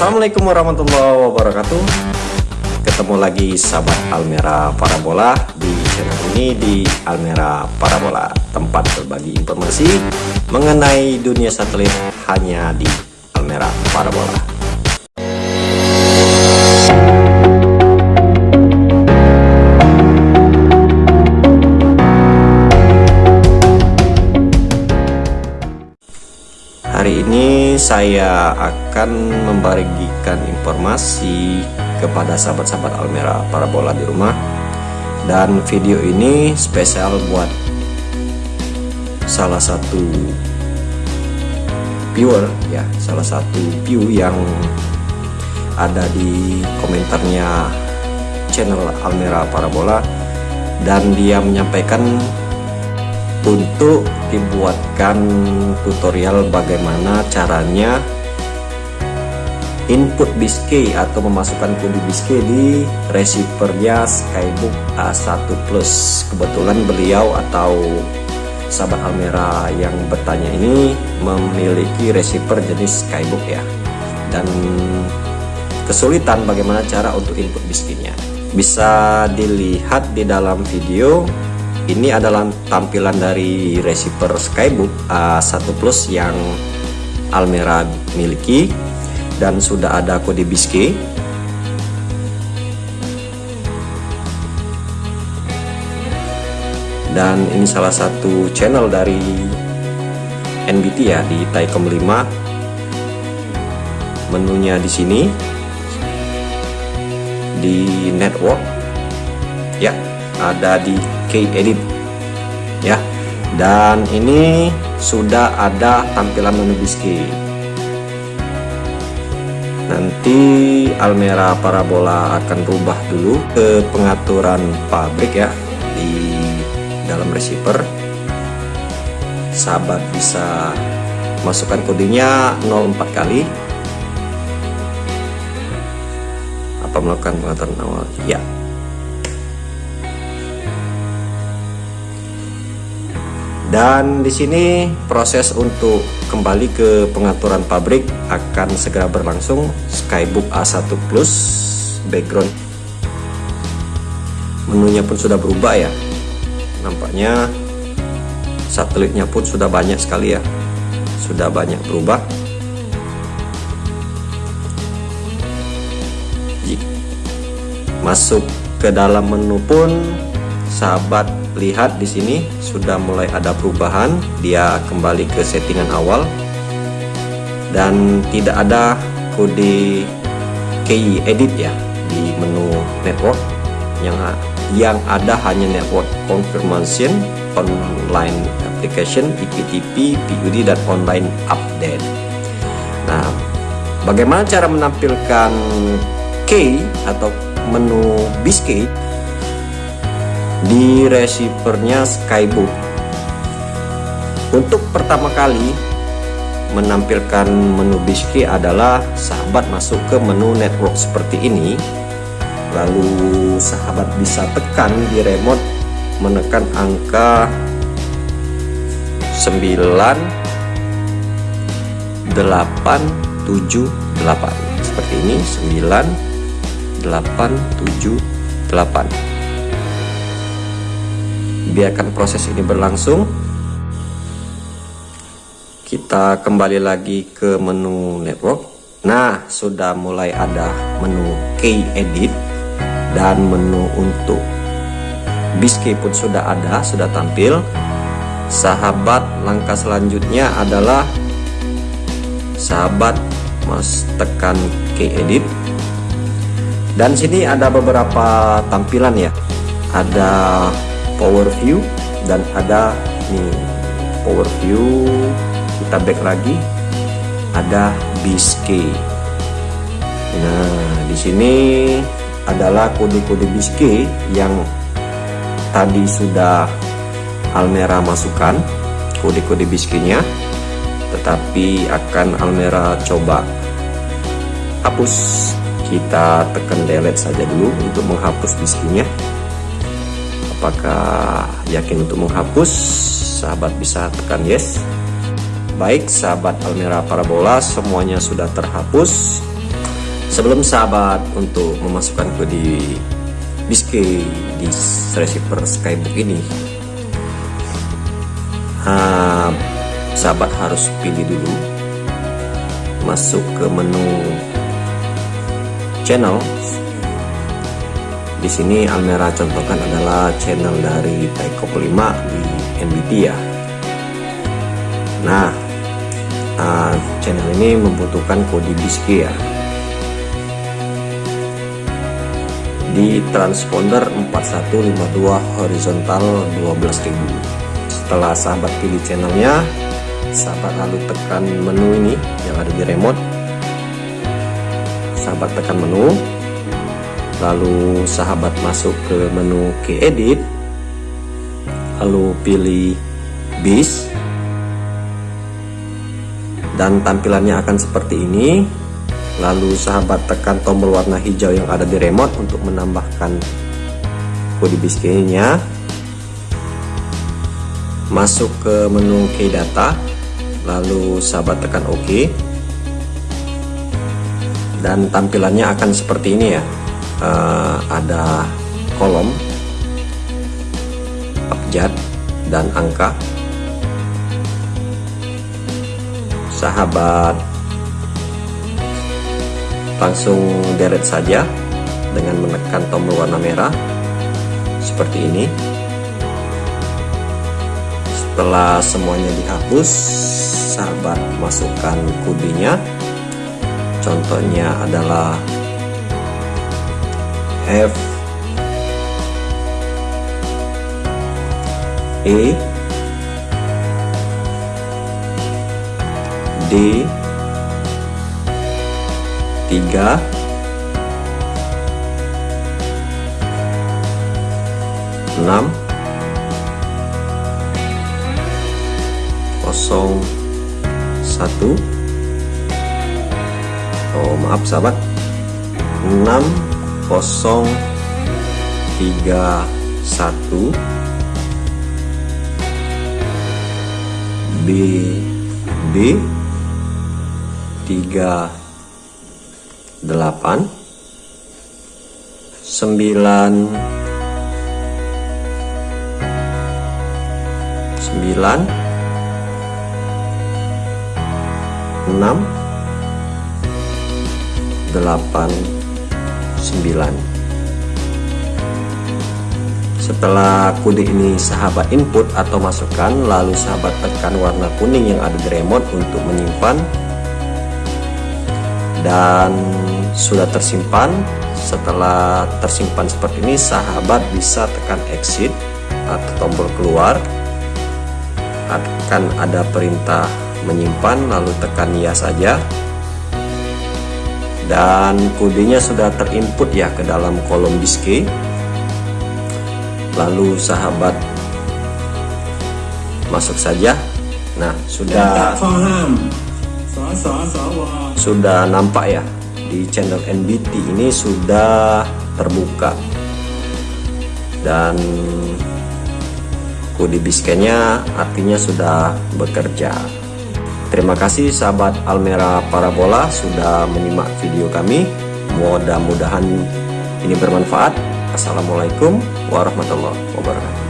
Assalamualaikum warahmatullahi wabarakatuh. Ketemu lagi sahabat Almera Parabola Di channel ini di Almera Parabola Tempat berbagi informasi mengenai dunia satelit hanya di Almera Parabola saya akan membagikan informasi kepada sahabat-sahabat Almera Parabola di rumah. Dan video ini spesial buat salah satu viewer ya. Salah satu view yang ada di komentarnya channel Almera Parabola. Dan dia menyampaikan untuk dibuatkan tutorial bagaimana caranya input biskey atau memasukkan kode biskey di receivernya Skybook A1 Plus. Kebetulan beliau atau sahabat Almera yang bertanya ini memiliki receiver jenis Skybook ya dan kesulitan bagaimana cara untuk input biskeynya bisa dilihat di dalam video ini adalah tampilan dari receiver Skybook A1 Plus yang Almera miliki. Dan sudah ada kode BISKE dan ini salah satu channel dari NBT ya di Taikom 5 menunya di sini. Di network. Ya ada di edit. Ya. Dan ini sudah ada tampilan menu biski nanti Almera Parabola akan rubah dulu ke pengaturan pabrik ya di dalam receiver. Sahabat bisa masukkan kodenya 04 kali. Apa melakukan pengaturan awal? Ya dan di sini proses untuk kembali ke pengaturan pabrik akan segera berlangsung. Skybook A1 Plus background menunya pun sudah berubah ya. Nampaknya satelitnya pun sudah banyak sekali ya. Sudah banyak berubah. Masuk ke dalam menu pun sahabat lihat di sini sudah mulai ada perubahan. Dia kembali ke settingan awal. Dan tidak ada kode key edit ya di menu network. Yang yang ada hanya network confirmation online application IPTP PUD dan online update. Nah bagaimana cara menampilkan key atau menu biscuit di receivernya Skybook. Untuk pertama kali menampilkan menu Bishki adalah sahabat masuk ke menu network seperti ini. Lalu sahabat bisa tekan di remote menekan angka 9 8 7 8 seperti ini 9 8 7 8 biarkan proses ini berlangsung. Kita kembali lagi ke menu network. Nah sudah mulai ada menu key edit dan menu untuk biskey pun sudah ada sudah tampil. Sahabat langkah selanjutnya adalah sahabat mas tekan key edit. Dan sini ada beberapa tampilan ya. Ada power view dan ada nih power view. Kita back lagi. Ada biske nah di sini adalah kode-kode biske yang tadi sudah Almera masukkan kode-kode biskenya tetapi akan Almera coba hapus. Kita tekan delete saja dulu untuk menghapus biskenya apakah yakin untuk menghapus? Sahabat bisa tekan yes. Baik sahabat Almera Parabola semuanya sudah terhapus. Sebelum sahabat untuk memasukkan kode Biscay di receiver Skybook ini ha, sahabat harus pilih dulu. Masuk ke menu channel di sini Almera contohkan adalah channel dari Taiko 5 di NBT ya. Nah uh, channel ini membutuhkan kode BISKI ya. Di transponder 4152 horizontal 12.000 setelah sahabat pilih channelnya sahabat lalu tekan menu ini yang ada di remote. Sahabat tekan menu lalu sahabat masuk ke menu key edit lalu pilih bis. Dan tampilannya akan seperti ini. Lalu sahabat tekan tombol warna hijau yang ada di remote untuk menambahkan kode biskenya masuk ke menu key data lalu sahabat tekan OK. Dan tampilannya akan seperti ini ya uh, ada kolom abjad dan angka. Sahabat langsung deret saja dengan menekan tombol warna merah seperti ini. Setelah semuanya dihapus sahabat masukkan kodenya contohnya adalah F E D tiga enam kosong satu. Oh maaf sahabat. Enam 031 B BB 38 9 9 6 8 8 setelah kode ini sahabat input atau masukkan lalu sahabat tekan warna kuning yang ada di remote untuk menyimpan. Dan sudah tersimpan. Setelah tersimpan seperti ini sahabat bisa tekan exit atau tombol keluar. Akan ada perintah menyimpan lalu tekan ya saja dan kodenya sudah terinput ya ke dalam kolom diske lalu sahabat masuk saja. Nah sudah sudah nampak ya di channel NBT ini sudah terbuka. Dan kode biskennya artinya sudah bekerja terima kasih sahabat Almera Parabola sudah menyimak video kami. Mudah-mudahan ini bermanfaat. Assalamualaikum warahmatullahi wabarakatuh